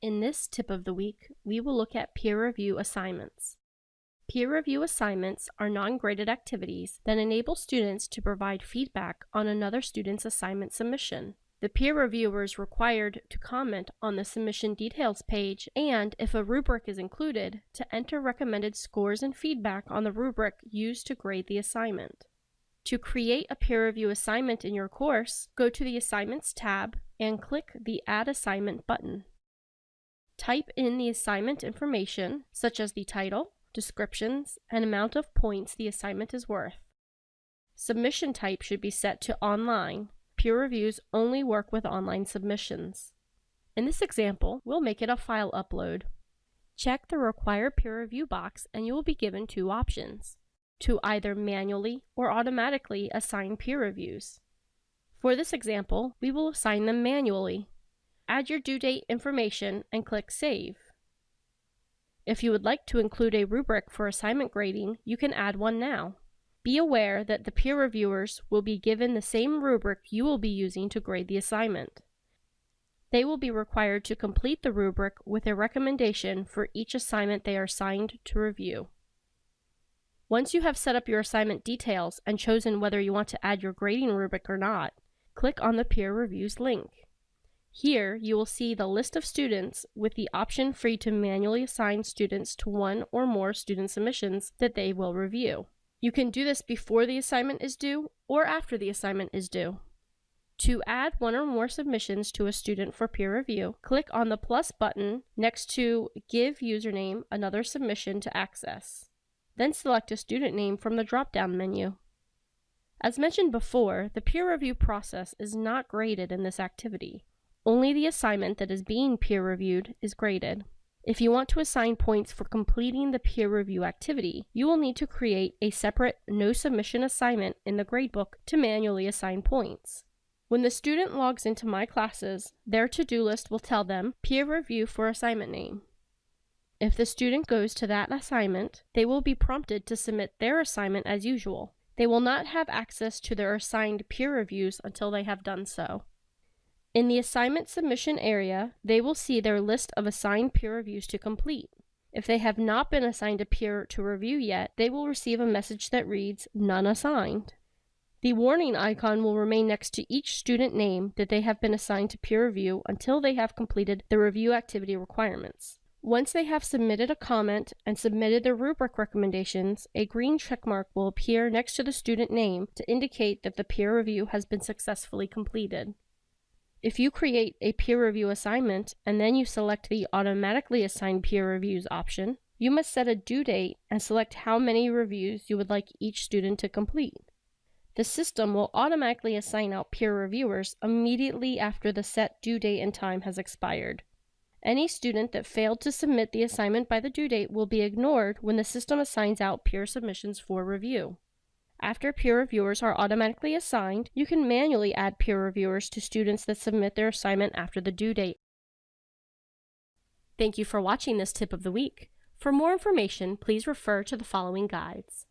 In this tip of the week, we will look at peer review assignments. Peer review assignments are non-graded activities that enable students to provide feedback on another student's assignment submission. The peer reviewer is required to comment on the submission details page and, if a rubric is included, to enter recommended scores and feedback on the rubric used to grade the assignment. To create a peer review assignment in your course, go to the Assignments tab and click the Add Assignment button. Type in the assignment information, such as the title, descriptions, and amount of points the assignment is worth. Submission type should be set to online. Peer reviews only work with online submissions. In this example, we'll make it a file upload. Check the required peer review box and you will be given two options to either manually or automatically assign peer reviews. For this example, we will assign them manually add your due date information, and click Save. If you would like to include a rubric for assignment grading, you can add one now. Be aware that the peer reviewers will be given the same rubric you will be using to grade the assignment. They will be required to complete the rubric with a recommendation for each assignment they are assigned to review. Once you have set up your assignment details and chosen whether you want to add your grading rubric or not, click on the peer reviews link. Here, you will see the list of students with the option free to manually assign students to one or more student submissions that they will review. You can do this before the assignment is due or after the assignment is due. To add one or more submissions to a student for peer review, click on the plus button next to Give Username another submission to access. Then select a student name from the drop-down menu. As mentioned before, the peer review process is not graded in this activity. Only the assignment that is being peer reviewed is graded. If you want to assign points for completing the peer review activity, you will need to create a separate no submission assignment in the gradebook to manually assign points. When the student logs into My Classes, their to-do list will tell them peer review for assignment name. If the student goes to that assignment, they will be prompted to submit their assignment as usual. They will not have access to their assigned peer reviews until they have done so. In the assignment submission area, they will see their list of assigned peer reviews to complete. If they have not been assigned a peer to review yet, they will receive a message that reads, None assigned. The warning icon will remain next to each student name that they have been assigned to peer review until they have completed the review activity requirements. Once they have submitted a comment and submitted their rubric recommendations, a green checkmark will appear next to the student name to indicate that the peer review has been successfully completed. If you create a peer review assignment and then you select the automatically assign peer reviews option, you must set a due date and select how many reviews you would like each student to complete. The system will automatically assign out peer reviewers immediately after the set due date and time has expired. Any student that failed to submit the assignment by the due date will be ignored when the system assigns out peer submissions for review. After peer reviewers are automatically assigned, you can manually add peer reviewers to students that submit their assignment after the due date. Thank you for watching this tip of the week. For more information, please refer to the following guides.